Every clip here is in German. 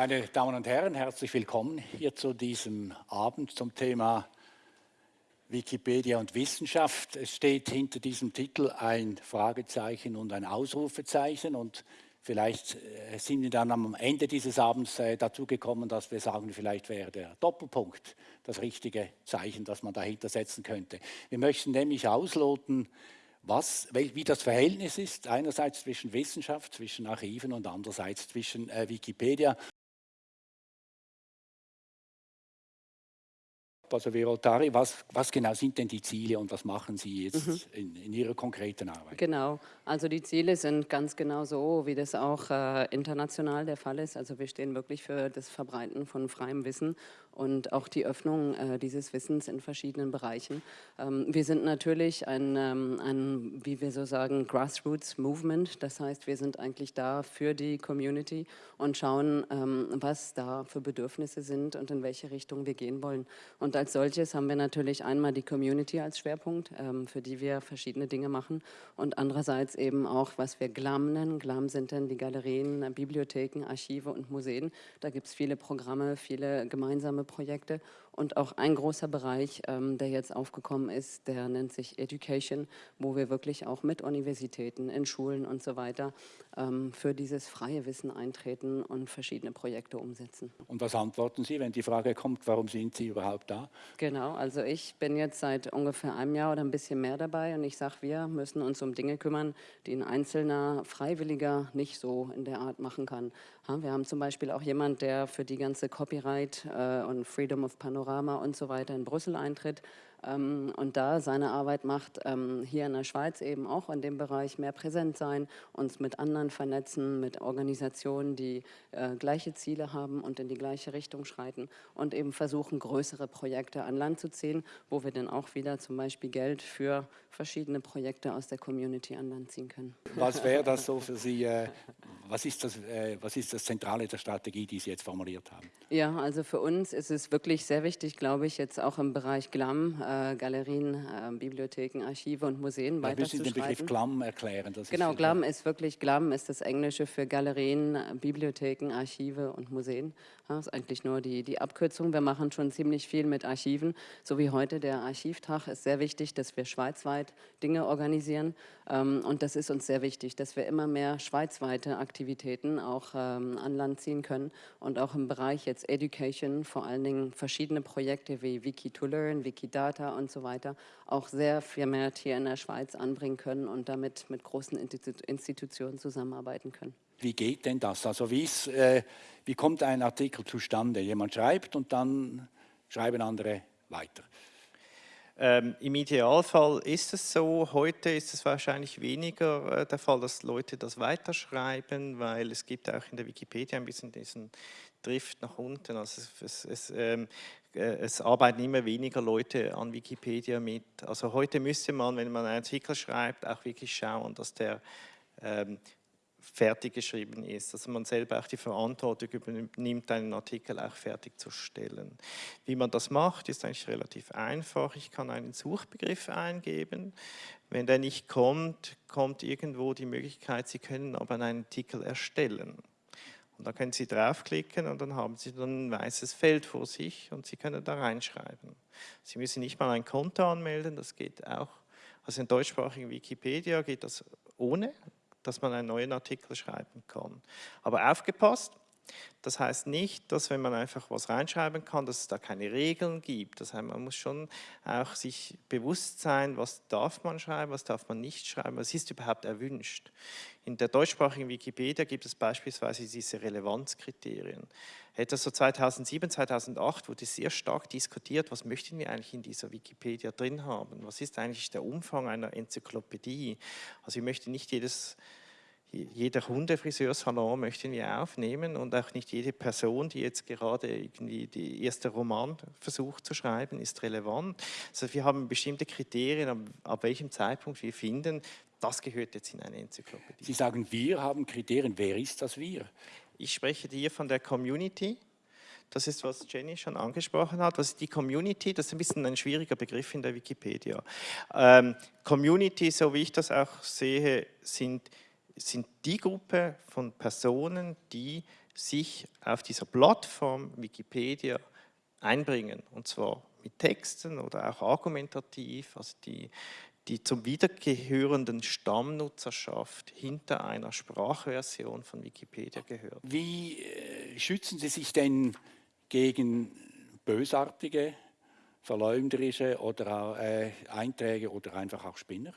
Meine Damen und Herren, herzlich willkommen hier zu diesem Abend zum Thema Wikipedia und Wissenschaft. Es steht hinter diesem Titel ein Fragezeichen und ein Ausrufezeichen und vielleicht äh, sind wir dann am Ende dieses Abends äh, dazu gekommen, dass wir sagen, vielleicht wäre der Doppelpunkt das richtige Zeichen, das man dahinter setzen könnte. Wir möchten nämlich ausloten, was, wie das Verhältnis ist, einerseits zwischen Wissenschaft, zwischen Archiven und andererseits zwischen äh, Wikipedia. Also Virotari, was, was genau sind denn die Ziele und was machen Sie jetzt mhm. in, in, Ihrer konkreten Arbeit? Genau, also die Ziele sind ganz genau so, wie das auch äh, international der Fall ist. Also wir stehen wirklich für das Verbreiten von freiem Wissen und auch die Öffnung äh, dieses Wissens in verschiedenen Bereichen. Ähm, wir sind natürlich ein, ähm, ein, wie wir so sagen, Grassroots Movement. Das heißt, wir sind eigentlich da für die Community und schauen, ähm, was da für Bedürfnisse sind und in welche Richtung wir gehen wollen. Und als solches haben wir natürlich einmal die Community als Schwerpunkt, ähm, für die wir verschiedene Dinge machen und andererseits eben auch, was wir GLAM nennen. GLAM sind dann die Galerien, Bibliotheken, Archive und Museen. Da gibt es viele Programme, viele gemeinsame Projekte und auch ein großer Bereich, ähm, der jetzt aufgekommen ist, der nennt sich Education, wo wir wirklich auch mit Universitäten, in Schulen und so weiter ähm, für dieses freie Wissen eintreten und verschiedene Projekte umsetzen. Und was antworten Sie, wenn die Frage kommt, warum sind Sie überhaupt da? Genau, also ich bin jetzt seit ungefähr einem Jahr oder ein bisschen mehr dabei und ich sage, wir müssen uns um Dinge kümmern, die ein einzelner Freiwilliger nicht so in der Art machen kann. Wir haben zum Beispiel auch jemand, der für die ganze Copyright äh, und Freedom of Panorama und so weiter in Brüssel eintritt ähm, und da seine Arbeit macht, ähm, hier in der Schweiz eben auch in dem Bereich mehr präsent sein, uns mit anderen vernetzen, mit Organisationen, die äh, gleiche Ziele haben und in die gleiche Richtung schreiten und eben versuchen, größere Projekte an Land zu ziehen, wo wir dann auch wieder zum Beispiel Geld für verschiedene Projekte aus der Community an Land ziehen können. Was wäre das so für Sie, äh, was, ist das, äh, was ist das Zentrale der Strategie, die Sie jetzt formuliert haben? Ja, also für uns ist es wirklich sehr wichtig, glaube ich, jetzt auch im Bereich GLAM, äh, Galerien, äh, Bibliotheken, Archive und Museen Müssen Sie den Begriff GLAM erklären? genau, GLAM ist wirklich, GLAM ist das Englische für Galerien, Bibliotheken, Archive und Museen. Das ist eigentlich nur die, die Abkürzung. Wir machen schon ziemlich viel mit Archiven, so wie heute der Archivtag ist sehr wichtig, dass wir schweizweit Dinge organisieren ähm, und das ist uns sehr wichtig, dass wir immer mehr schweizweite Aktivitäten auch ähm, an Land ziehen können und auch im Bereich jetzt Education, vor allen Dingen verschiedene Projekte wie Wiki2Learn, Wikidata und so weiter, auch sehr vermehrt hier in der Schweiz anbringen können und damit mit großen Institutionen zusammenarbeiten können. Wie geht denn das? Also wie, ist, äh, wie kommt ein Artikel zustande? Jemand schreibt und dann schreiben andere weiter. Ähm, Im Idealfall ist es so, heute ist es wahrscheinlich weniger äh, der Fall, dass Leute das weiterschreiben, weil es gibt auch in der Wikipedia ein bisschen diesen Drift nach unten. Also es, es, ähm, äh, es, arbeiten immer weniger Leute an Wikipedia mit. Also heute müsste man, wenn man einen Artikel schreibt, auch wirklich schauen, dass der ähm, fertig geschrieben ist, dass man selber auch die Verantwortung übernimmt, einen Artikel auch fertig zu stellen. Wie man das macht, ist eigentlich relativ einfach. Ich kann einen Suchbegriff eingeben. Wenn der nicht kommt, kommt irgendwo die Möglichkeit, Sie können aber einen Artikel erstellen. Und da können Sie draufklicken und dann haben Sie dann ein weißes Feld vor sich und Sie können da reinschreiben. Sie müssen nicht mal ein Konto anmelden, das geht auch. Also in deutschsprachigen Wikipedia geht das ohne dass man einen neuen Artikel schreiben kann. Aber aufgepasst, das heißt nicht, dass wenn man einfach was reinschreiben kann, dass es da keine Regeln gibt. Das heißt, man muss schon auch sich bewusst sein, was darf man schreiben, was darf man nicht schreiben, was ist überhaupt erwünscht. In der deutschsprachigen Wikipedia gibt es beispielsweise diese Relevanzkriterien. Etwas so 2007, 2008 wurde sehr stark diskutiert, was möchten wir eigentlich in dieser Wikipedia drin haben? Was ist eigentlich der Umfang einer Enzyklopädie? Also ich möchte nicht jedes jeder Hundefriseursalon möchten wir aufnehmen und auch nicht jede Person, die jetzt gerade irgendwie die erste Roman versucht zu schreiben, ist relevant. Also wir haben bestimmte Kriterien, ab, ab welchem Zeitpunkt wir finden, das gehört jetzt in eine Enzyklopädie. Sie sagen, wir haben Kriterien. Wer ist das wir? Ich spreche hier von der Community. Das ist, was Jenny schon angesprochen hat. Was ist die Community? Das ist ein bisschen ein schwieriger Begriff in der Wikipedia. Ähm, Community, so wie ich das auch sehe, sind, sind die Gruppe von Personen, die sich auf dieser Plattform Wikipedia einbringen. Und zwar mit Texten oder auch argumentativ, also die, die zum wiedergehörenden Stammnutzerschaft hinter einer Sprachversion von Wikipedia gehört. Wie äh, schützen Sie sich denn gegen bösartige, verleumderische oder äh, Einträge oder einfach auch Spinner?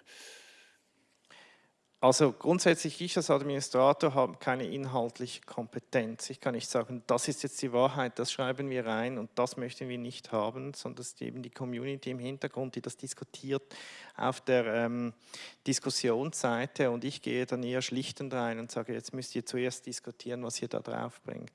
Also grundsätzlich, ich als Administrator habe keine inhaltliche Kompetenz. Ich kann nicht sagen, das ist jetzt die Wahrheit, das schreiben wir rein und das möchten wir nicht haben, sondern es ist eben die Community im Hintergrund, die das diskutiert auf der ähm, Diskussionsseite und ich gehe dann eher schlichtend rein und sage, jetzt müsst ihr zuerst diskutieren, was ihr da drauf bringt.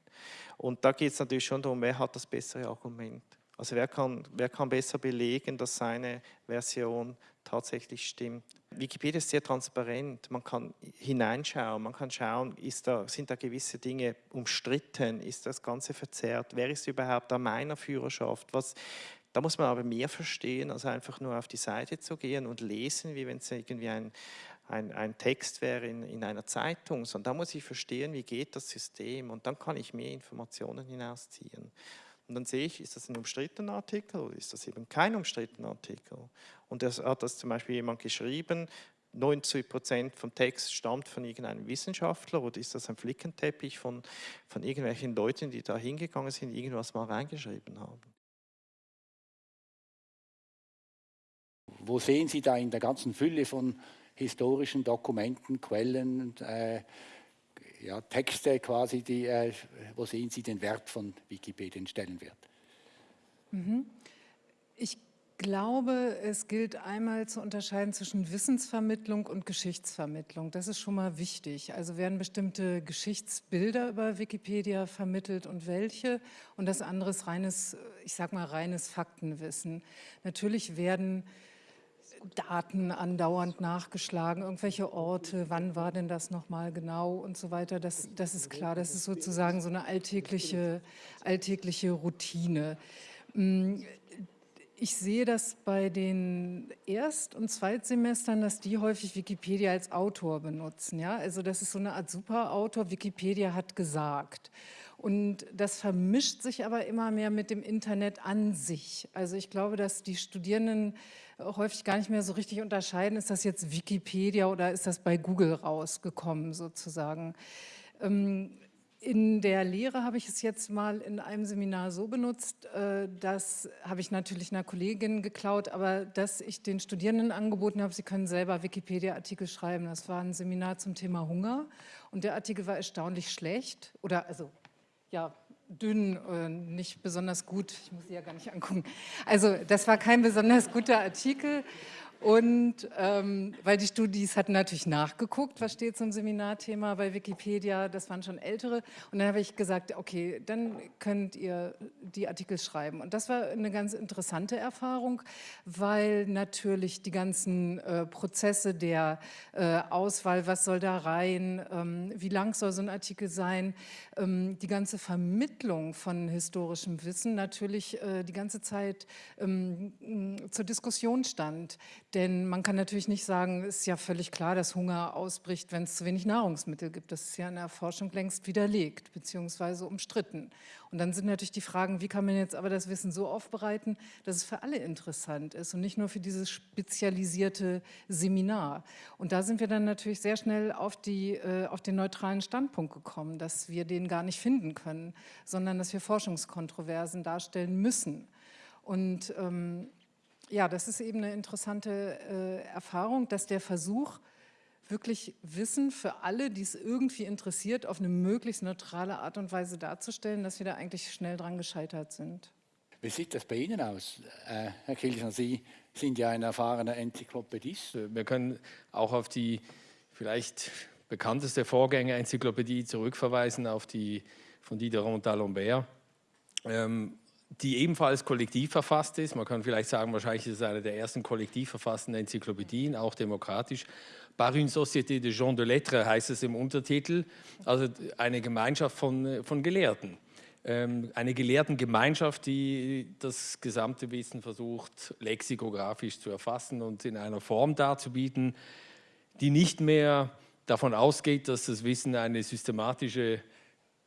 Und da geht es natürlich schon darum, wer hat das bessere Argument. Also wer kann, wer kann besser belegen, dass seine Version tatsächlich stimmt. Wikipedia ist sehr transparent, man kann hineinschauen, man kann schauen, da, sind da gewisse Dinge umstritten, ist das Ganze verzerrt, wer ist überhaupt an meiner Führerschaft, was, da muss man aber mehr verstehen, als einfach nur auf die Seite zu gehen und lesen, wie wenn es irgendwie ein, ein, ein, Text wäre in, in einer Zeitung, sondern da muss ich verstehen, wie geht das System und dann kann ich mehr Informationen hinausziehen. Und dann sehe ich, ist das ein umstrittener Artikel oder ist das eben kein umstrittener Artikel? Und das hat das zum Beispiel jemand geschrieben, 90 Prozent vom Text stammt von irgendeinem Wissenschaftler oder ist das ein Flickenteppich von, von irgendwelchen Leuten, die da hingegangen sind, irgendwas mal reingeschrieben haben? Wo sehen Sie da in der ganzen Fülle von historischen Dokumenten, Quellen, äh, ja, Texte quasi, die, äh, wo sehen Sie den Wert von Wikipedia, den Stellenwert? Mhm. Ich glaube, es gilt einmal zu unterscheiden zwischen Wissensvermittlung und Geschichtsvermittlung. Das ist schon mal wichtig. Also werden bestimmte Geschichtsbilder über Wikipedia vermittelt und welche. Und das andere ist reines, ich sag mal, reines Faktenwissen. Natürlich werden Daten andauernd nachgeschlagen, irgendwelche Orte, wann war denn das nochmal genau und so weiter. Das, das ist klar, das ist sozusagen so eine alltägliche, alltägliche Routine. Mm, ich sehe das bei den Erst- und Zweitsemestern, dass die häufig Wikipedia als Autor benutzen. Ja? Also das ist so eine Art Superautor, Wikipedia hat gesagt. Und das vermischt sich aber immer mehr mit dem Internet an sich. Also ich glaube, dass die Studierenden häufig gar nicht mehr so richtig unterscheiden, ist das jetzt Wikipedia oder ist das bei Google rausgekommen sozusagen. Ähm, in der Lehre habe ich es jetzt mal in einem Seminar so benutzt, äh, das habe ich natürlich einer Kollegin geklaut, aber dass ich den Studierenden angeboten habe, sie können selber Wikipedia-Artikel schreiben. Das war ein Seminar zum Thema Hunger und der Artikel war erstaunlich schlecht oder also ja, dünn, äh, nicht besonders gut. Ich muss sie ja gar nicht angucken. Also das war kein besonders guter Artikel. Und ähm, weil die Studis hatten natürlich nachgeguckt, was steht zum Seminarthema bei Wikipedia, das waren schon ältere. Und dann habe ich gesagt, okay, dann könnt ihr die Artikel schreiben. Und das war eine ganz interessante Erfahrung, weil natürlich die ganzen äh, Prozesse der äh, Auswahl, was soll da rein, ähm, wie lang soll so ein Artikel sein, ähm, die ganze Vermittlung von historischem Wissen natürlich äh, die ganze Zeit ähm, zur Diskussion stand denn man kann natürlich nicht sagen, es ist ja völlig klar, dass Hunger ausbricht, wenn es zu wenig Nahrungsmittel gibt. Das ist ja in der Forschung längst widerlegt bzw. umstritten. Und dann sind natürlich die Fragen, wie kann man jetzt aber das Wissen so aufbereiten, dass es für alle interessant ist und nicht nur für dieses spezialisierte Seminar. Und da sind wir dann natürlich sehr schnell auf, die, äh, auf den neutralen Standpunkt gekommen, dass wir den gar nicht finden können, sondern dass wir Forschungskontroversen darstellen müssen. Und ähm, ja, das ist eben eine interessante äh, Erfahrung, dass der Versuch, wirklich Wissen für alle, die es irgendwie interessiert, auf eine möglichst neutrale Art und Weise darzustellen, dass wir da eigentlich schnell dran gescheitert sind. Wie sieht das bei Ihnen aus, äh, Herr Kilchner? Sie sind ja ein erfahrener Enzyklopädist. Wir können auch auf die vielleicht bekannteste Vorgänger-Enzyklopädie zurückverweisen, auf die von Diderot d'Alembert. Ähm, die ebenfalls kollektiv verfasst ist. Man kann vielleicht sagen, wahrscheinlich ist es eine der ersten kollektiv verfassten Enzyklopädien, auch demokratisch. Par une société de gens de lettres heißt es im Untertitel, also eine Gemeinschaft von, von Gelehrten. Ähm, eine Gelehrtengemeinschaft, die das gesamte Wissen versucht, lexikografisch zu erfassen und in einer Form darzubieten, die nicht mehr davon ausgeht, dass das Wissen eine systematische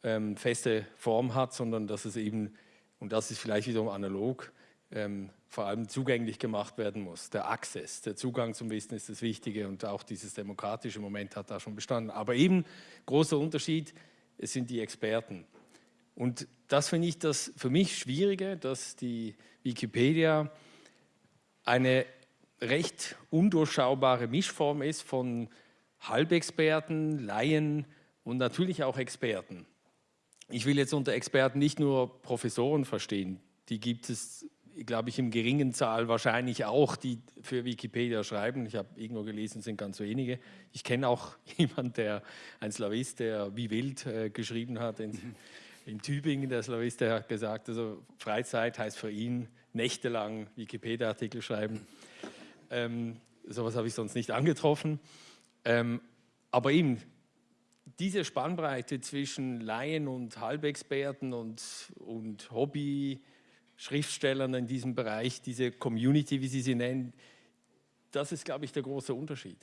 ähm, feste Form hat, sondern dass es eben, und das ist vielleicht wiederum analog, ähm, vor allem zugänglich gemacht werden muss. Der Access, der Zugang zum Wissen ist das Wichtige und auch dieses demokratische Moment hat da schon bestanden. Aber eben großer Unterschied, es sind die Experten. Und das finde ich das für mich Schwierige, dass die Wikipedia eine recht undurchschaubare Mischform ist von Halbexperten, Laien und natürlich auch Experten. Ich will jetzt unter Experten nicht nur Professoren verstehen, die gibt es, glaube ich, im geringen Zahl wahrscheinlich auch, die für Wikipedia schreiben. Ich habe irgendwo gelesen, es sind ganz wenige. Ich kenne auch jemanden, der ein Slavist, der wie wild äh, geschrieben hat in, in Tübingen, der Slavist, der hat gesagt, also Freizeit heißt für ihn nächtelang Wikipedia-Artikel schreiben. Ähm, sowas habe ich sonst nicht angetroffen. Ähm, aber eben, diese Spannbreite zwischen Laien und Halbexperten und, und Hobby-Schriftstellern in diesem Bereich, diese Community, wie Sie sie nennen, das ist, glaube ich, der große Unterschied.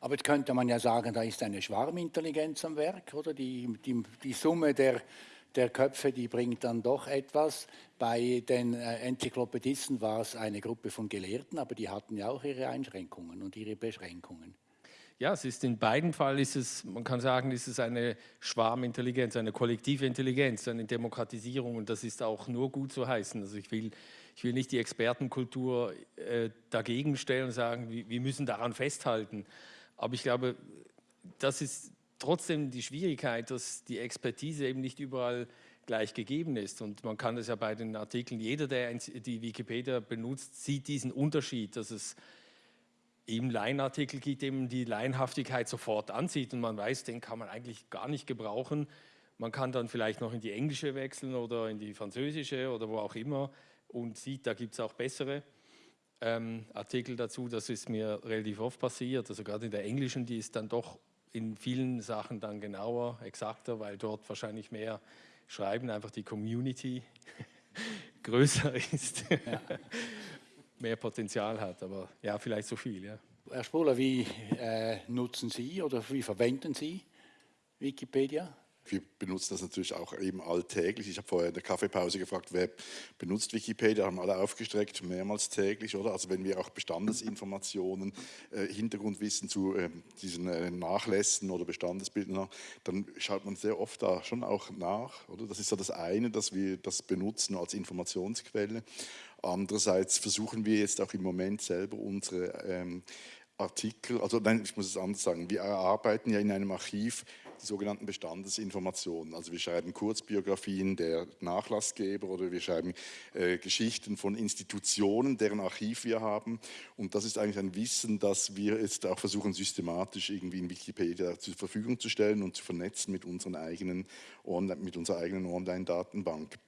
Aber jetzt könnte man ja sagen, da ist eine Schwarmintelligenz am Werk, oder? Die, die, die Summe der, der Köpfe, die bringt dann doch etwas. Bei den äh, Enzyklopädisten war es eine Gruppe von Gelehrten, aber die hatten ja auch ihre Einschränkungen und ihre Beschränkungen. Ja, es ist in beiden Fällen ist es, man kann sagen, ist es eine Schwarmintelligenz, eine kollektive Intelligenz, eine Demokratisierung und das ist auch nur gut zu heißen. Also ich will, ich will nicht die Expertenkultur äh, dagegen stellen und sagen, wir, wir müssen daran festhalten. Aber ich glaube, das ist trotzdem die Schwierigkeit, dass die Expertise eben nicht überall gleich gegeben ist. Und man kann das ja bei den Artikeln, jeder, der die Wikipedia benutzt, sieht diesen Unterschied, dass es im Laienartikel gibt, eben die Laienhaftigkeit sofort ansieht und man weiß, den kann man eigentlich gar nicht gebrauchen. Man kann dann vielleicht noch in die englische wechseln oder in die französische oder wo auch immer und sieht, da gibt es auch bessere ähm, Artikel dazu. Das ist mir relativ oft passiert. Also gerade in der englischen, die ist dann doch in vielen Sachen dann genauer, exakter, weil dort wahrscheinlich mehr Schreiben, einfach die Community größer ist. Ja. Mehr Potenzial hat. Aber ja, vielleicht so viel. Ja. Herr Spuler, wie äh, nutzen Sie oder wie verwenden Sie Wikipedia? Wir benutzen das natürlich auch eben alltäglich. Ich habe vorher in der Kaffeepause gefragt, wer benutzt Wikipedia, haben alle aufgestreckt, mehrmals täglich, oder? Also wenn wir auch Bestandesinformationen, äh, Hintergrundwissen zu äh, diesen äh, Nachlässen oder Bestandesbildern haben, dann schaut man sehr oft da schon auch nach, oder? Das ist so das eine, dass wir das benutzen als Informationsquelle. Andererseits versuchen wir jetzt auch im Moment selber unsere ähm, Artikel, also nein, ich muss es anders sagen, wir erarbeiten ja in einem Archiv die sogenannten Bestandesinformationen. Also wir schreiben Kurzbiografien der Nachlassgeber oder wir schreiben äh, Geschichten von Institutionen, deren Archiv wir haben. Und das ist eigentlich ein Wissen, das wir jetzt auch versuchen systematisch irgendwie in Wikipedia zur Verfügung zu stellen und zu vernetzen mit, unseren eigenen, mit unserer eigenen Online-Datenbank.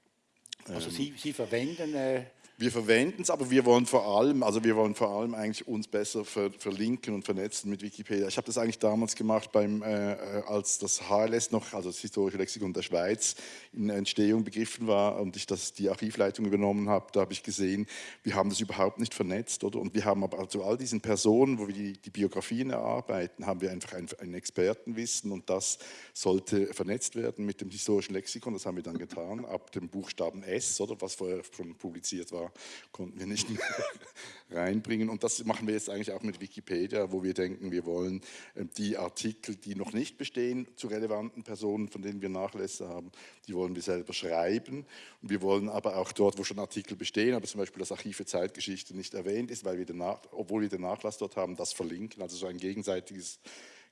Also Sie, Sie verwenden äh wir verwenden es, aber wir wollen vor allem, also wir wollen vor allem eigentlich uns besser ver, verlinken und vernetzen mit Wikipedia. Ich habe das eigentlich damals gemacht, beim, äh, äh als das HLS noch, also das Historische Lexikon der Schweiz, in Entstehung begriffen war und ich das, die Archivleitung übernommen habe. Da habe ich gesehen, wir haben das überhaupt nicht vernetzt, oder? Und wir haben aber zu all diesen Personen, wo wir die, die Biografien erarbeiten, haben wir einfach ein, ein Expertenwissen und das sollte vernetzt werden mit dem Historischen Lexikon. Das haben wir dann getan, ab dem Buchstaben S, oder was vorher schon publiziert war konnten wir nicht reinbringen. Und das machen wir jetzt eigentlich auch mit Wikipedia, wo wir denken, wir wollen ähm, die Artikel, die noch nicht bestehen, zu relevanten Personen, von denen wir Nachlässe haben, die wollen wir selber schreiben. Und wir wollen aber auch dort, wo schon Artikel bestehen, aber zum Beispiel das Archiv für Zeitgeschichte nicht erwähnt ist, weil wir den Nach obwohl wir den Nachlass dort haben, das verlinken. Also so ein gegenseitiges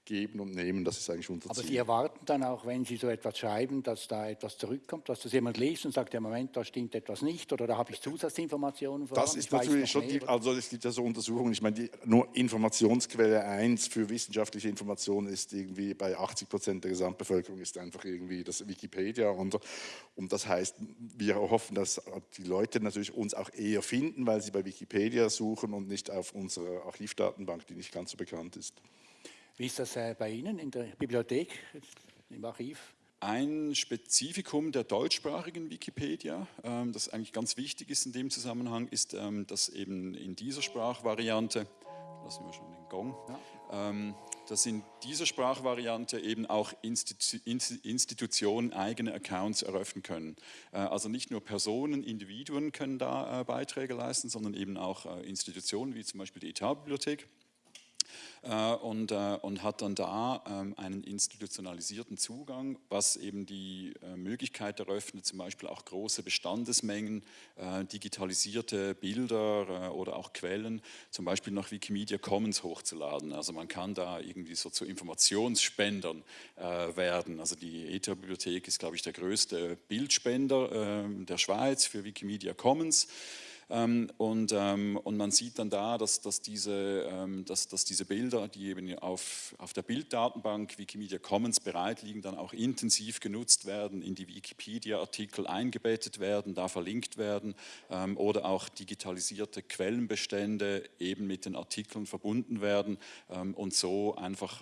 geben und nehmen, das ist eigentlich unser Aber Sie erwarten dann auch, wenn Sie so etwas schreiben, dass da etwas zurückkommt, dass das jemand liest und sagt, ja Moment, da stimmt etwas nicht oder da habe ich Zusatzinformationen vor Das ist natürlich schon, die, also es gibt ja so Untersuchungen, ich meine, die, nur Informationsquelle 1 für wissenschaftliche Informationen ist irgendwie bei 80 Prozent der Gesamtbevölkerung ist einfach irgendwie das Wikipedia und, und das heißt, wir hoffen, dass die Leute natürlich uns auch eher finden, weil sie bei Wikipedia suchen und nicht auf unserer Archivdatenbank, die nicht ganz so bekannt ist. Wie ist das äh, bei Ihnen in der Bibliothek, im Archiv? Ein Spezifikum der deutschsprachigen Wikipedia, ähm, das eigentlich ganz wichtig ist in dem Zusammenhang, ist, ähm, dass eben in dieser Sprachvariante, lassen wir schon den Gong, ja. Ähm, dass in dieser Sprachvariante eben auch Institutionen eigene Accounts eröffnen können. Äh, also nicht nur Personen, Individuen können da äh, Beiträge leisten, sondern eben auch Institutionen wie zum Beispiel die Etatbibliothek. Äh, und, äh, und hat dann da ähm, einen institutionalisierten Zugang, was eben die äh, Möglichkeit eröffnet, zum Beispiel auch große Bestandesmengen, digitalisierte Bilder oder auch Quellen, zum Beispiel nach Wikimedia Commons hochzuladen. Also man kann da irgendwie so zu Informationsspendern werden. Also die ETA-Bibliothek ist, glaube ich, der größte Bildspender der Schweiz für Wikimedia Commons. Ähm, und, ähm, und man sieht dann da, dass, dass, diese, ähm, dass, dass diese Bilder, die eben auf, auf der Bilddatenbank Wikimedia Commons bereit liegen, dann auch intensiv genutzt werden, in die Wikipedia-Artikel eingebettet werden, da verlinkt werden oder auch digitalisierte Quellenbestände eben mit den Artikeln verbunden werden und so einfach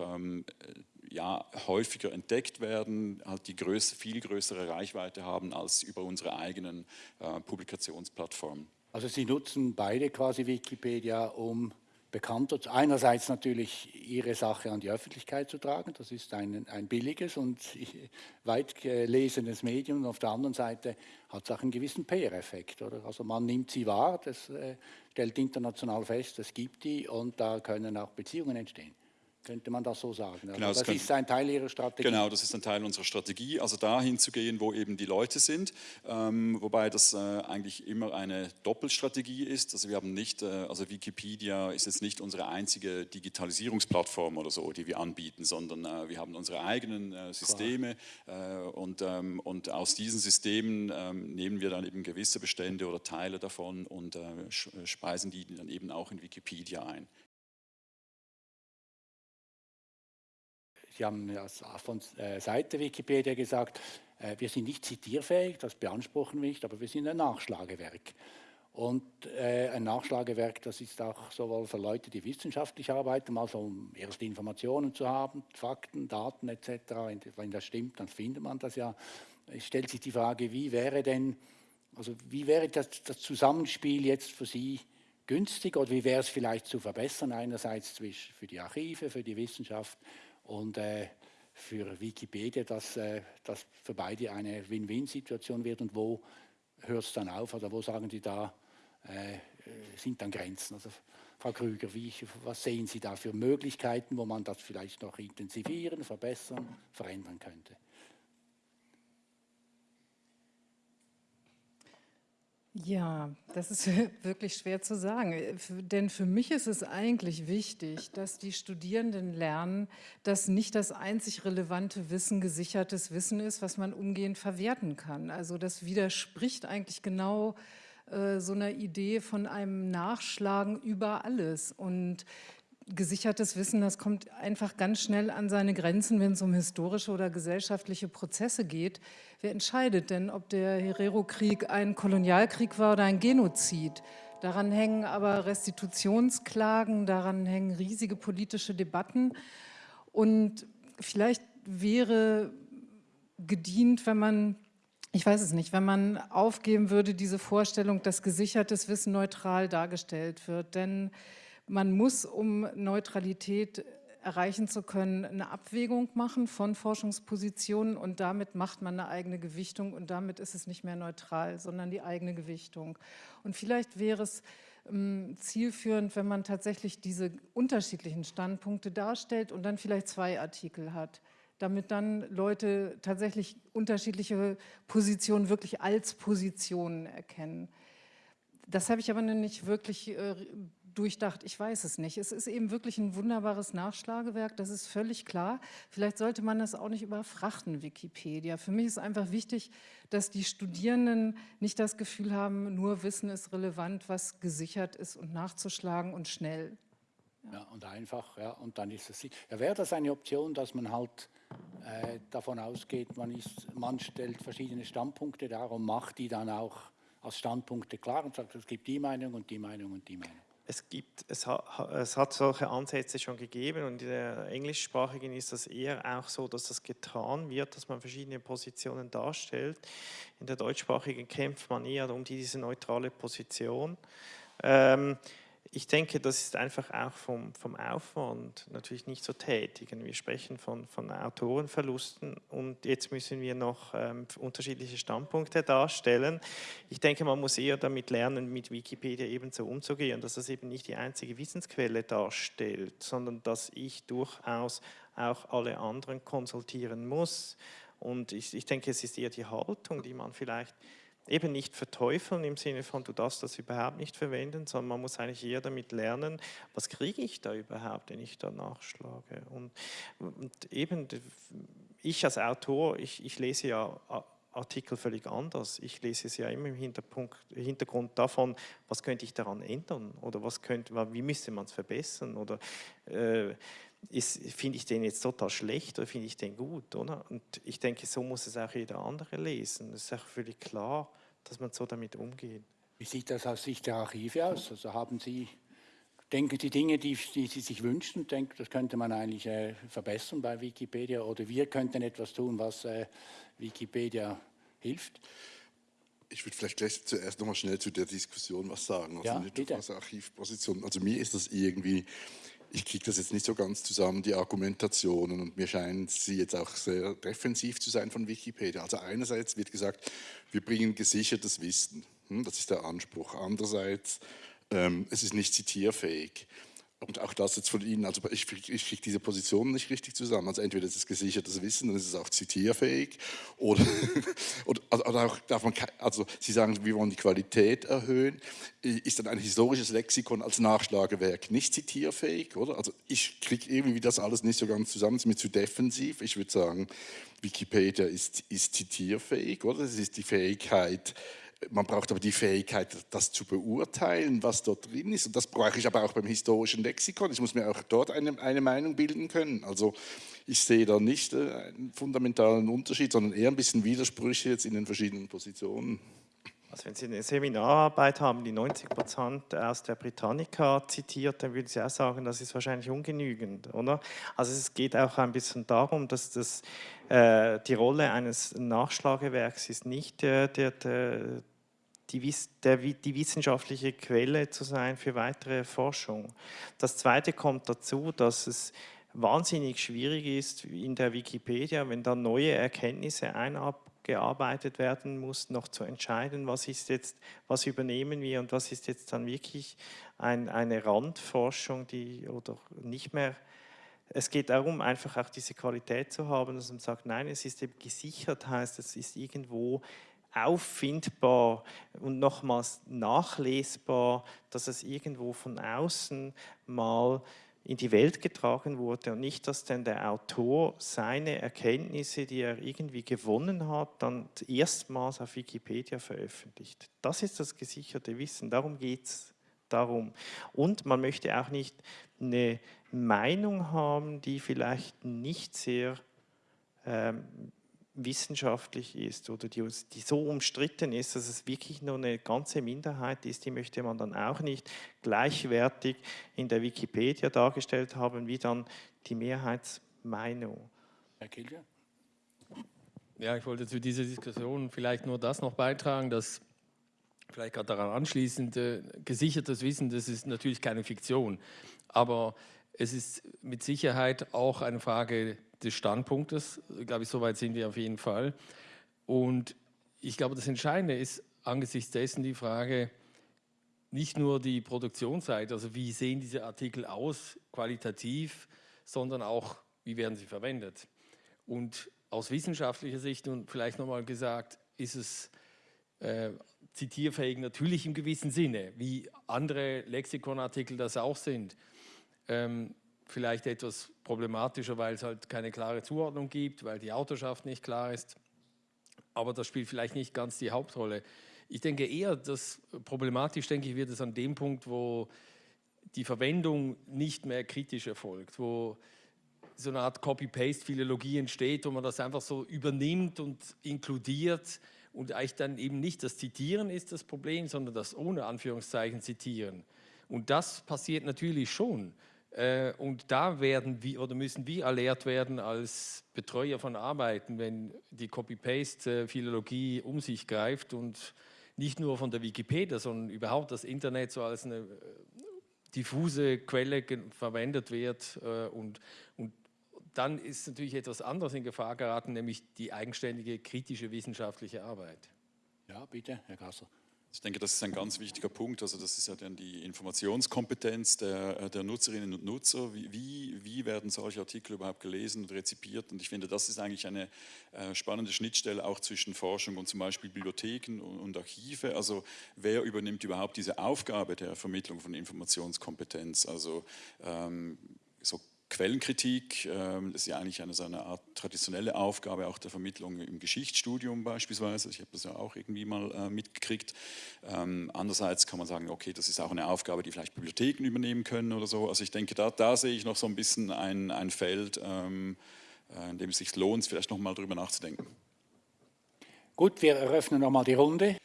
ja, häufiger entdeckt werden, halt die größere, viel größere Reichweite haben als über unsere eigenen äh, Publikationsplattformen. Also Sie nutzen beide quasi Wikipedia, um bekannter, einerseits natürlich Ihre Sache an die Öffentlichkeit zu tragen, das ist ein, ein billiges und weit gelesenes Medium, und auf der anderen Seite hat es auch einen gewissen PR-Effekt. Also man nimmt sie wahr, das äh, stellt international fest, es gibt die und da können auch Beziehungen entstehen. Könnte man das so sagen? Also genau, das, das ist ein Teil Ihrer Strategie. Genau, das ist ein Teil unserer Strategie, also dahin zu gehen, wo eben die Leute sind, ähm, wobei das äh, eigentlich immer eine Doppelstrategie ist. Also wir haben nicht, äh, also Wikipedia ist jetzt nicht unsere einzige Digitalisierungsplattform oder so, die wir anbieten, sondern äh, wir haben unsere eigenen äh, Systeme äh, und, ähm, und aus diesen Systemen ähm, nehmen wir dann eben gewisse Bestände oder Teile davon und äh, speisen die dann eben auch in Wikipedia ein. Sie haben ja von äh, Seite Wikipedia gesagt, äh, wir sind nicht zitierfähig, das beanspruchen wir nicht, aber wir sind ein Nachschlagewerk. Und äh, ein Nachschlagewerk, das ist auch sowohl für Leute, die wissenschaftlich arbeiten, also um erste Informationen zu haben, Fakten, Daten etc. Wenn das stimmt, dann findet man das ja. Es stellt sich die Frage, wie wäre denn, also wie wäre das, das Zusammenspiel jetzt für Sie günstig oder wie wäre es vielleicht zu verbessern, einerseits für die Archive, für die Wissenschaft und äh, für Wikipedia, dass äh, das für beide eine Win-Win-Situation wird und wo hört es dann auf oder wo sagen Sie da, äh, sind dann Grenzen? Also Frau Krüger, wie, was sehen Sie da für Möglichkeiten, wo man das vielleicht noch intensivieren, verbessern, verändern könnte? Ja, das ist wirklich schwer zu sagen, denn für mich ist es eigentlich wichtig, dass die Studierenden lernen, dass nicht das einzig relevante Wissen gesichertes Wissen ist, was man umgehend verwerten kann. Also das widerspricht eigentlich genau äh, so einer Idee von einem Nachschlagen über alles und gesichertes Wissen, das kommt einfach ganz schnell an seine Grenzen, wenn es um historische oder gesellschaftliche Prozesse geht. Wer entscheidet denn, ob der Herero-Krieg ein Kolonialkrieg war oder ein Genozid? Daran hängen aber Restitutionsklagen, daran hängen riesige politische Debatten. Und vielleicht wäre gedient, wenn man, ich weiß es nicht, wenn man aufgeben würde, diese Vorstellung, dass gesichertes Wissen neutral dargestellt wird. Denn man muss, um Neutralität erreichen zu können, eine Abwägung machen von Forschungspositionen und damit macht man eine eigene Gewichtung und damit ist es nicht mehr neutral, sondern die eigene Gewichtung. Und vielleicht wäre es ähm, zielführend, wenn man tatsächlich diese unterschiedlichen Standpunkte darstellt und dann vielleicht zwei Artikel hat, damit dann Leute tatsächlich unterschiedliche Positionen wirklich als Positionen erkennen. Das habe ich aber nicht wirklich äh, durchdacht, ich weiß es nicht. Es ist eben wirklich ein wunderbares Nachschlagewerk, das ist völlig klar. Vielleicht sollte man das auch nicht überfrachten, Wikipedia. Für mich ist einfach wichtig, dass die Studierenden nicht das Gefühl haben, nur Wissen ist relevant, was gesichert ist und nachzuschlagen und schnell. Ja, ja und einfach, ja, und dann ist es, ja, wäre das eine Option, dass man halt äh, davon ausgeht, man, ist, man stellt verschiedene Standpunkte dar und macht die dann auch als Standpunkte klar und sagt, es gibt die Meinung und die Meinung und die Meinung es, gibt, es, ha, es hat solche Ansätze schon gegeben und in der englischsprachigen ist das eher auch so, dass das getan wird, dass man verschiedene Positionen darstellt. In der deutschsprachigen kämpft man eher um diese neutrale Position. Ähm, ich denke, das ist einfach auch vom, vom Aufwand natürlich nicht so tätig. Wir sprechen von, von Autorenverlusten und jetzt müssen wir noch ähm, unterschiedliche Standpunkte darstellen. Ich denke, man muss eher damit lernen, mit Wikipedia eben so umzugehen, dass das eben nicht die einzige Wissensquelle darstellt, sondern dass ich durchaus auch alle anderen konsultieren muss. Und ich, ich denke, es ist eher die Haltung, die man vielleicht eben nicht verteufeln im Sinne von, du darfst das überhaupt nicht verwenden, sondern man muss eigentlich eher damit lernen, was kriege ich da überhaupt, wenn ich da nachschlage. Und, und eben, ich als Autor, ich, ich lese ja Artikel völlig anders. Ich lese es ja immer im Hintergrund davon, was könnte ich daran ändern oder was könnte, wie müsste man es verbessern oder äh, finde ich den jetzt total schlecht oder finde ich den gut, oder? Und ich denke, so muss es auch jeder andere lesen. Es ist auch völlig klar, dass man so damit umgeht. Wie sieht das aus Sicht der Archive aus? Also haben Sie, denken Sie Dinge, die, die Sie sich wünschen, denken, das könnte man eigentlich äh, verbessern bei Wikipedia oder wir könnten etwas tun, was äh, Wikipedia hilft? Ich würde vielleicht gleich zuerst nochmal schnell zu der Diskussion was sagen. Also ja, nicht bitte. aus Archivposition. Also mir ist das irgendwie ich kriege das jetzt nicht so ganz zusammen, die Argumentationen, und mir scheinen sie jetzt auch sehr defensiv zu sein von Wikipedia. Also einerseits wird gesagt, wir bringen gesichertes Wissen, hm, das ist der Anspruch. Andererseits, ähm, es ist nicht zitierfähig. Und auch das jetzt von Ihnen, also ich, ich kriege diese Positionen nicht richtig zusammen. Also entweder ist es gesichertes Wissen, dann ist es auch zitierfähig. Oder, oder, also, oder auch darf man, also Sie sagen, wir wollen die Qualität erhöhen. Ist dann ein historisches Lexikon als Nachschlagewerk nicht zitierfähig? Oder? Also ich kriege irgendwie das alles nicht so ganz zusammen, es ist mir zu defensiv. Ich würde sagen, Wikipedia ist, ist zitierfähig, oder? Es ist die Fähigkeit, man braucht aber die Fähigkeit, das zu beurteilen, was dort drin ist. Und das brauche ich aber auch beim historischen Lexikon. Ich muss mir auch dort eine, eine Meinung bilden können. Also ich sehe da nicht äh, einen fundamentalen Unterschied, sondern eher ein bisschen Widersprüche jetzt in den verschiedenen Positionen. Also wenn Sie eine Seminararbeit haben, die 90 Prozent aus der Britannica zitiert, dann würden Sie auch sagen, das ist wahrscheinlich ungenügend, oder? Also es geht auch ein bisschen darum, dass das, äh, die Rolle eines Nachschlagewerks ist nicht der, der, der, die, der, die wissenschaftliche Quelle zu sein für weitere Forschung. Das Zweite kommt dazu, dass es wahnsinnig schwierig ist in der Wikipedia, wenn da neue Erkenntnisse eingearbeitet werden muss, noch zu entscheiden, was ist jetzt, was übernehmen wir und was ist jetzt dann wirklich ein, eine Randforschung, die oder nicht mehr es geht darum, einfach auch diese Qualität zu haben, dass man sagt, nein, es ist eben gesichert, heißt, es ist irgendwo auffindbar und nochmals nachlesbar, dass es irgendwo von außen mal in die Welt getragen wurde und nicht, dass denn der Autor seine Erkenntnisse, die er irgendwie gewonnen hat, dann erstmals auf Wikipedia veröffentlicht. Das ist das gesicherte Wissen, darum geht es darum. Und man möchte auch nicht eine Meinung haben, die vielleicht nicht sehr ähm, wissenschaftlich ist oder die, die, so umstritten ist, dass es wirklich nur eine ganze Minderheit ist, die möchte man dann auch nicht gleichwertig in der Wikipedia dargestellt haben, wie dann die Mehrheitsmeinung. Herr Kilger? Ja, ich wollte zu dieser Diskussion vielleicht nur das noch beitragen, dass vielleicht gerade daran anschließend äh, gesichertes Wissen, das ist natürlich keine Fiktion, aber es ist mit Sicherheit auch eine Frage des Standpunktes. Glaube ich, soweit sind wir auf jeden Fall. Und ich glaube, das Entscheidende ist angesichts dessen die Frage, nicht nur die Produktionsseite, also wie sehen diese Artikel aus, qualitativ, sondern auch, wie werden sie verwendet. Und aus wissenschaftlicher Sicht und vielleicht nochmal gesagt, ist es äh, zitierfähig natürlich im gewissen Sinne, wie andere Lexikonartikel das auch sind. Ähm, vielleicht etwas problematischer, weil es halt keine klare Zuordnung gibt, weil die Autorschaft nicht klar ist. Aber das spielt vielleicht nicht ganz die Hauptrolle. Ich denke eher, dass problematisch, denke ich, wird es an dem Punkt, wo die Verwendung nicht mehr kritisch erfolgt, wo so eine Art Copy-Paste-Philologie entsteht, wo man das einfach so übernimmt und inkludiert und eigentlich dann eben nicht das Zitieren ist das Problem, sondern das ohne Anführungszeichen Zitieren. Und das passiert natürlich schon. Äh, und da werden wir oder müssen wir alert werden als Betreuer von Arbeiten, wenn die Copy-Paste-Philologie um sich greift und nicht nur von der Wikipedia, sondern überhaupt das Internet so als eine diffuse Quelle verwendet wird äh, und, und dann ist natürlich etwas anderes in Gefahr geraten, nämlich die eigenständige kritische wissenschaftliche Arbeit. Ja, bitte, Herr Gasser. Ich denke, das ist ein ganz wichtiger Punkt. Also das ist ja dann die Informationskompetenz der, der Nutzerinnen und Nutzer. Wie, wie, werden solche Artikel überhaupt gelesen und rezipiert? Und ich finde, das ist eigentlich eine äh, spannende Schnittstelle auch zwischen Forschung und zum Beispiel Bibliotheken und Archive. Also wer übernimmt überhaupt diese Aufgabe der Vermittlung von Informationskompetenz? Also ähm, so Quellenkritik, ähm, das ist ja eigentlich eine, so eine Art traditionelle Aufgabe auch der Vermittlung im Geschichtsstudium beispielsweise. Ich habe das ja auch irgendwie mal äh, mitgekriegt. Ähm, andererseits kann man sagen, okay, das ist auch eine Aufgabe, die vielleicht Bibliotheken übernehmen können oder so. Also ich denke, da, da sehe ich noch so ein bisschen ein, ein Feld, ähm, äh, in dem es sich lohnt, vielleicht noch mal drüber nachzudenken. Gut, wir eröffnen nochmal die Runde.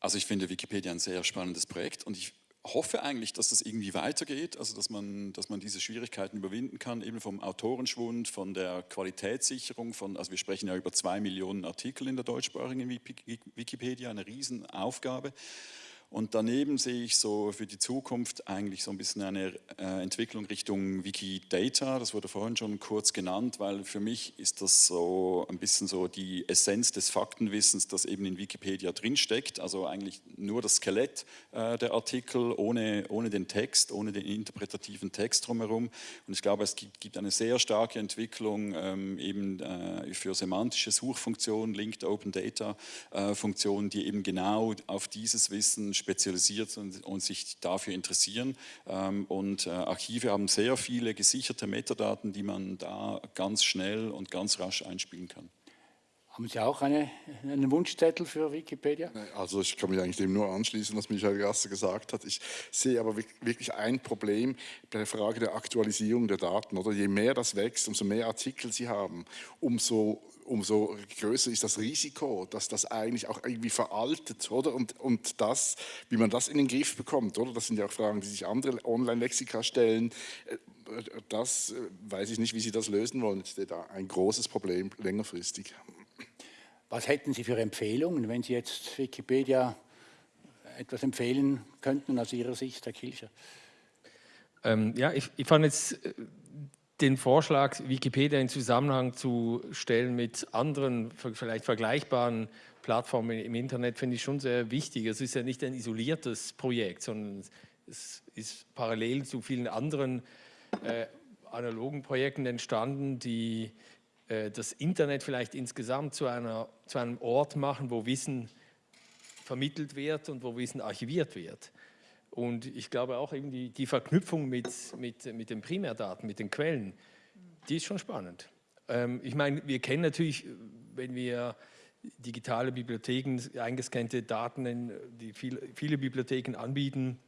Also ich finde Wikipedia ein sehr spannendes Projekt und ich hoffe eigentlich, dass das irgendwie weitergeht, also dass man, dass man diese Schwierigkeiten überwinden kann, eben vom Autorenschwund, von der Qualitätssicherung, von, also wir sprechen ja über zwei Millionen Artikel in der deutschsprachigen Wikipedia, eine Riesenaufgabe. Und daneben sehe ich so für die Zukunft eigentlich so ein bisschen eine äh, Entwicklung Richtung Wikidata. Das wurde vorhin schon kurz genannt, weil für mich ist das so ein bisschen so die Essenz des Faktenwissens, das eben in Wikipedia drinsteckt. Also eigentlich nur das Skelett äh, der Artikel ohne, ohne den Text, ohne den interpretativen Text drumherum. Und ich glaube, es gibt, eine sehr starke Entwicklung ähm, eben äh, für semantische Suchfunktionen, Linked Open Data Funktionen, die eben genau auf dieses Wissen spezialisiert und, und sich dafür interessieren. Ähm, und äh, Archive haben sehr viele gesicherte Metadaten, die man da ganz schnell und ganz rasch einspielen kann. Haben Sie auch eine, einen Wunschzettel für Wikipedia? Also ich kann mich eigentlich dem nur anschließen, was Michael Gasser gesagt hat. Ich sehe aber wirklich ein Problem bei der Frage der Aktualisierung der Daten. Oder je mehr das wächst, umso mehr Artikel Sie haben, umso umso größer ist das Risiko, dass das eigentlich auch irgendwie veraltet, oder? Und, und das, wie man das in den Griff bekommt, oder? Das sind ja auch Fragen, die sich andere Online-Lexika stellen. Äh, das äh, weiß ich nicht, wie Sie das lösen wollen. Das ist da ein großes Problem längerfristig. Was hätten Sie für Empfehlungen, wenn Sie jetzt Wikipedia etwas empfehlen könnten aus Ihrer Sicht, Herr Kilcher? Ähm, ja, ich, ich fand jetzt äh, den Vorschlag, Wikipedia in Zusammenhang zu stellen mit anderen, vielleicht vergleichbaren Plattformen im Internet, finde ich schon sehr wichtig. Es ist ja nicht ein isoliertes Projekt, sondern es ist parallel zu vielen anderen äh, analogen Projekten entstanden, die äh, das Internet vielleicht insgesamt zu, einer, zu einem Ort machen, wo Wissen vermittelt wird und wo Wissen archiviert wird. Und ich glaube auch eben die, die Verknüpfung mit, mit, mit den Primärdaten, mit den Quellen, die ist schon spannend. Ähm, ich meine, wir kennen natürlich, wenn wir digitale Bibliotheken, eingescannte Daten, die viel, viele Bibliotheken anbieten,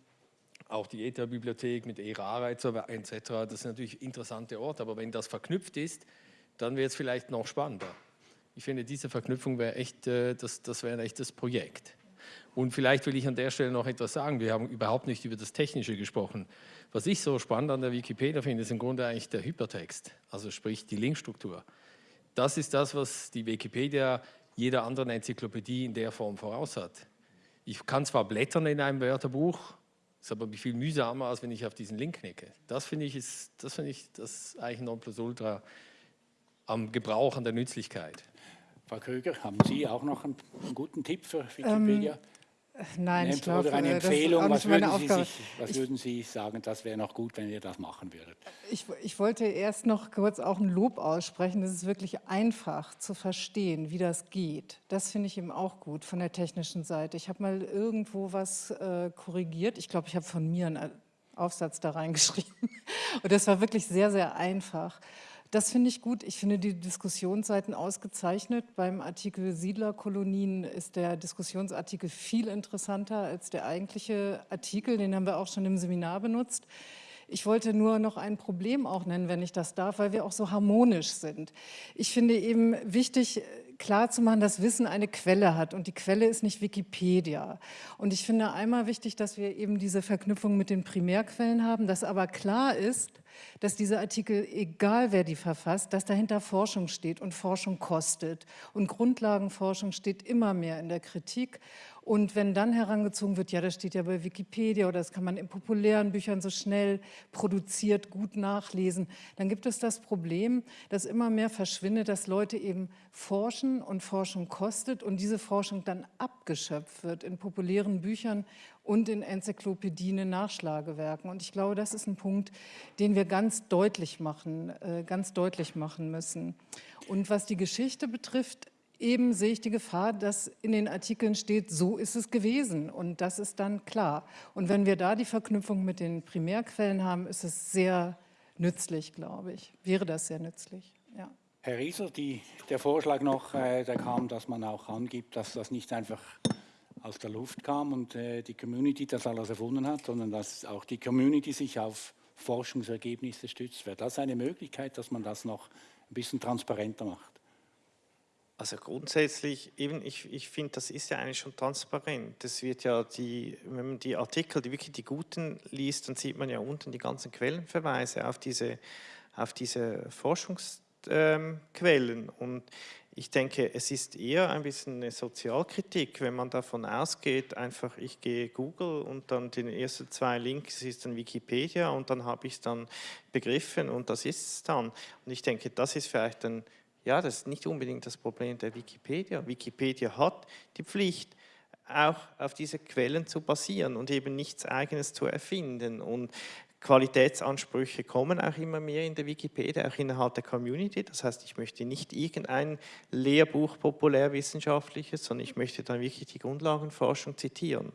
auch die ETA-Bibliothek mit ERARA etc., das sind natürlich interessante Orte, aber wenn das verknüpft ist, dann wird es vielleicht noch spannender. Ich finde, diese Verknüpfung wäre echt, äh, das, das wäre ein echtes Projekt. Und vielleicht will ich an der Stelle noch etwas sagen. Wir haben überhaupt nicht über das Technische gesprochen. Was ich so spannend an der Wikipedia finde, ist im Grunde eigentlich der Hypertext, also sprich die Linkstruktur. Das ist das, was die Wikipedia jeder anderen Enzyklopädie in der Form voraus hat. Ich kann zwar blättern in einem Wörterbuch, ist aber viel mühsamer, als wenn ich auf diesen Link knicke. Das finde ich, ist, das finde ich das eigentlich Nonplusultra am Gebrauch, an der Nützlichkeit. Frau Krüger, haben Sie auch noch einen, einen guten Tipp für Wikipedia? Ähm, Nein, eine, ich glaube, oder eine Empfehlung, was, würden Sie, sich, was würden Sie sagen, das wäre noch gut, wenn ihr das machen würdet? Ich, ich, wollte erst noch kurz auch ein Lob aussprechen. Es ist wirklich einfach zu verstehen, wie das geht. Das finde ich eben auch gut von der technischen Seite. Ich habe mal irgendwo was äh, korrigiert. Ich glaube, ich habe von mir einen Aufsatz da reingeschrieben. Und das war wirklich sehr, sehr einfach. Das finde ich gut. Ich finde die Diskussionsseiten ausgezeichnet. Beim Artikel Siedlerkolonien ist der Diskussionsartikel viel interessanter als der eigentliche Artikel. Den haben wir auch schon im Seminar benutzt. Ich wollte nur noch ein Problem auch nennen, wenn ich das darf, weil wir auch so harmonisch sind. Ich finde eben wichtig, klarzumachen, dass Wissen eine Quelle hat und die Quelle ist nicht Wikipedia. Und ich finde einmal wichtig, dass wir eben diese Verknüpfung mit den Primärquellen haben, dass aber klar ist, dass diese Artikel, egal wer die verfasst, dass dahinter Forschung steht und Forschung kostet. Und Grundlagenforschung steht immer mehr in der Kritik. Und wenn dann herangezogen wird, ja, das steht ja bei Wikipedia oder das kann man in populären Büchern so schnell produziert gut nachlesen, dann gibt es das Problem, dass immer mehr verschwindet, dass Leute eben forschen und Forschung kostet und diese Forschung dann abgeschöpft wird in populären Büchern und in Enzyklopädien, in Nachschlagewerken. Und ich glaube, das ist ein Punkt, den wir ganz deutlich machen, äh, ganz deutlich machen müssen. Und was die Geschichte betrifft, eben sehe ich die Gefahr, dass in den Artikeln steht, so ist es gewesen und das ist dann klar. Und wenn wir da die Verknüpfung mit den Primärquellen haben, ist es sehr nützlich, glaube ich. Wäre das sehr nützlich, ja. Herr Rieser, die, der Vorschlag noch, äh, der kam, dass man auch angibt, dass das nicht einfach aus der Luft kam und äh, die Community das alles erfunden hat, sondern dass auch die Community sich auf Forschungsergebnisse stützt. Wäre das eine Möglichkeit, dass man das noch ein bisschen transparenter macht? Also grundsätzlich, eben, ich, ich finde, das ist ja eigentlich schon transparent. Das wird ja die, wenn man die Artikel, die wirklich die guten liest, dann sieht man ja unten die ganzen Quellenverweise auf diese, auf diese Forschungsquellen. Ähm, und ich denke, es ist eher ein bisschen eine Sozialkritik, wenn man davon ausgeht, einfach ich gehe Google und dann die ersten zwei Links ist dann Wikipedia und dann habe ich es dann begriffen und das ist es dann. Und ich denke, das ist vielleicht ein, ja, das ist nicht unbedingt das Problem der Wikipedia. Wikipedia hat die Pflicht, auch auf diese Quellen zu basieren und eben nichts Eigenes zu erfinden. Und Qualitätsansprüche kommen auch immer mehr in der Wikipedia, auch innerhalb der Community. Das heißt, ich möchte nicht irgendein Lehrbuch populärwissenschaftliches, sondern ich möchte dann wirklich die Grundlagenforschung zitieren.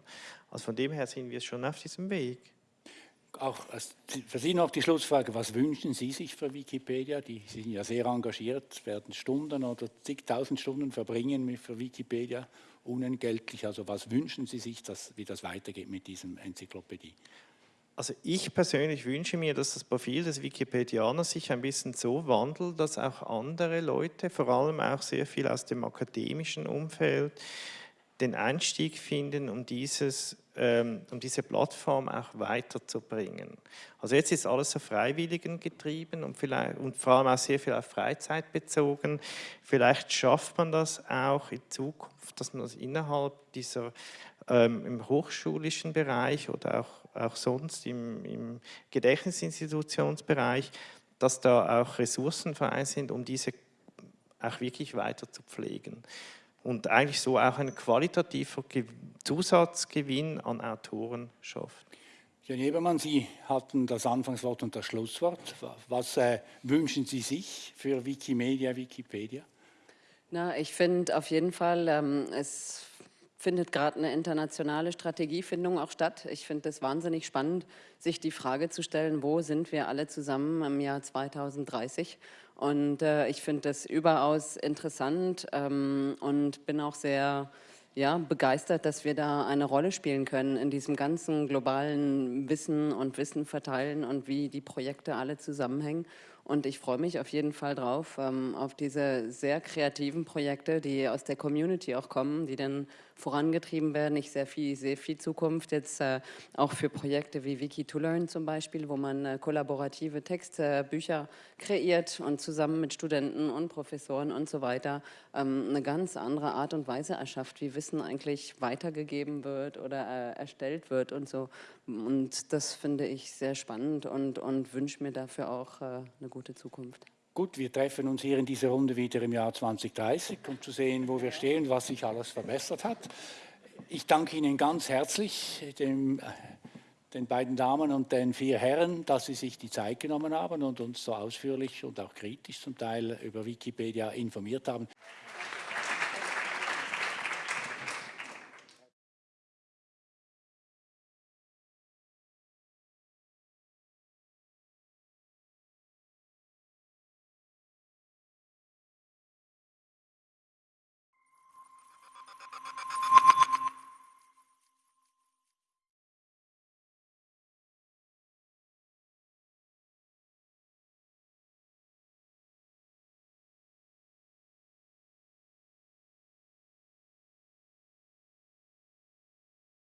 Also von dem her sind wir schon auf diesem Weg. Auch für Sie noch die Schlussfrage, was wünschen Sie sich für Wikipedia? Die Sie sind ja sehr engagiert, werden Stunden oder zigtausend Stunden verbringen für Wikipedia, unentgeltlich. Also was wünschen Sie sich, dass, wie das weitergeht mit diesem Enzyklopädie? Also ich persönlich wünsche mir, dass das Profil des Wikipedianers sich ein bisschen so wandelt, dass auch andere Leute, vor allem auch sehr viel aus dem akademischen Umfeld, den Einstieg finden, um, dieses, ähm, um diese Plattform auch weiterzubringen. Also jetzt ist alles auf Freiwilligen getrieben und, vielleicht, und vor allem auch sehr viel auf Freizeit bezogen. Vielleicht schafft man das auch in Zukunft, dass man das innerhalb dieser ähm, im hochschulischen Bereich oder auch auch sonst im, im Gedächtnisinstitutionsbereich, dass da auch Ressourcen frei sind, um diese auch wirklich weiter zu pflegen. Und eigentlich so auch ein qualitativer Zusatzgewinn an Autoren schafft. Jan Ebermann, Sie hatten das Anfangswort und das Schlusswort. Was äh, wünschen Sie sich für Wikimedia, Wikipedia? Na, ich finde auf jeden Fall, ähm, es findet gerade eine internationale Strategiefindung auch statt. Ich finde es wahnsinnig spannend, sich die Frage zu stellen, wo sind wir alle zusammen im Jahr 2030? Und äh, ich finde das überaus interessant ähm, und bin auch sehr ja, begeistert, dass wir da eine Rolle spielen können in diesem ganzen globalen Wissen und Wissen verteilen und wie die Projekte alle zusammenhängen. Und ich freue mich auf jeden Fall drauf, ähm, auf diese sehr kreativen Projekte, die aus der Community auch kommen, die dann vorangetrieben werden. Ich sehe viel, sehr viel Zukunft jetzt äh, auch für Projekte wie Wiki2Learn zum Beispiel, wo man äh, kollaborative Textbücher kreiert und zusammen mit Studenten und Professoren und so weiter ähm, eine ganz andere Art und Weise erschafft, wie Wissen eigentlich weitergegeben wird oder äh, erstellt wird und so. Und das finde ich sehr spannend und, und wünsche mir dafür auch äh, eine gute Zukunft. Gut, wir treffen uns hier in dieser Runde wieder im Jahr 2030, um zu sehen, wo wir stehen, was sich alles verbessert hat. Ich danke Ihnen ganz herzlich, dem, den beiden Damen und den vier Herren, dass Sie sich die Zeit genommen haben und uns so ausführlich und auch kritisch zum Teil über Wikipedia informiert haben.